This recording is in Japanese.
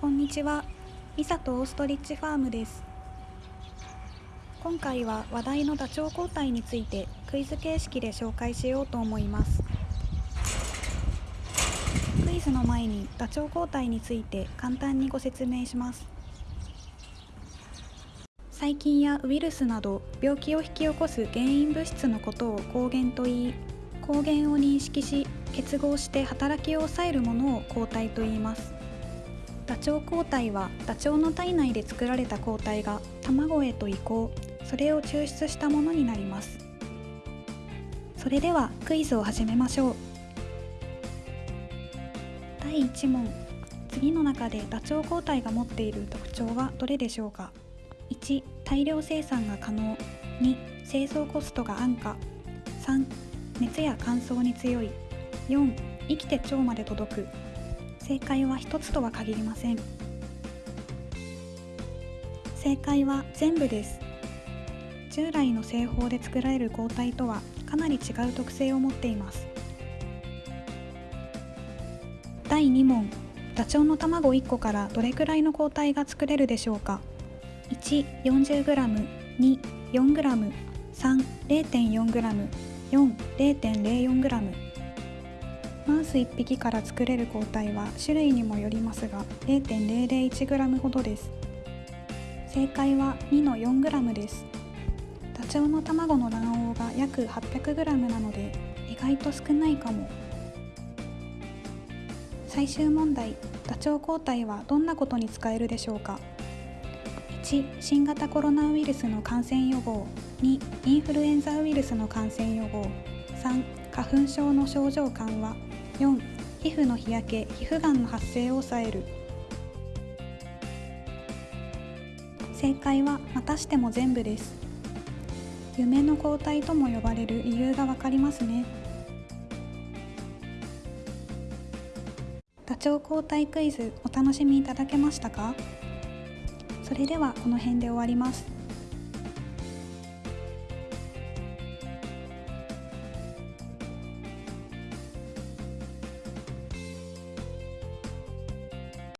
こんにちは。ミサとオーストリッチファームです。今回は話題のダチョウ交代についてクイズ形式で紹介しようと思います。クイズの前にダチョウ交代について簡単にご説明します。細菌やウイルスなど病気を引き起こす原因物質のことを抗原といい抗原を認識し結合して働きを抑えるものを抗体と言います。ダチョウ抗体はダチョウの体内で作られた抗体が卵へと移行。それを抽出したものになります。それではクイズを始めましょう。第1問。次の中でダチョウ抗体が持っている特徴はどれでしょうか？1大量生産が可能。2製造コストが安価。3熱や乾燥に強い。4生きて腸まで届く。正解は一つとは限りません。正解は全部です。従来の製法で作られる抗体とはかなり違う特性を持っています。第2問。ダチョウの卵1個からどれくらいの抗体が作れるでしょうか？140g 2,4g 3,0.4g 4,0.04g マウス1匹から作れる抗体は種類にもよりますが 0.001g ほどです。正解は2の 4g です。ダチョウの卵の卵黄が約 800g なので意外と少ないかも。最終問題ダチョウ抗体はどんなことに使えるでしょうか？1新型コロナウイルスの感染予防。2インフルエンザウイルスの感染予防。3花粉症の症状緩和4皮膚の日焼け皮膚がんの発生を抑える。正解はまたしても全部です。夢の抗体とも呼ばれる理由がわかりますね。ダチョウ抗体クイズお楽しみいただけましたか？それではこの辺で終わります。